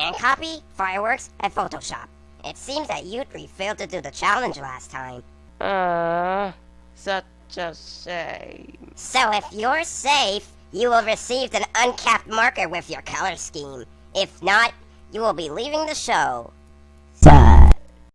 InCopy, fireworks, and Photoshop. It seems that you three failed to do the challenge last time. Uh, such a shame. So if you're safe, you will receive an uncapped marker with your color scheme. If not, you will be leaving the show.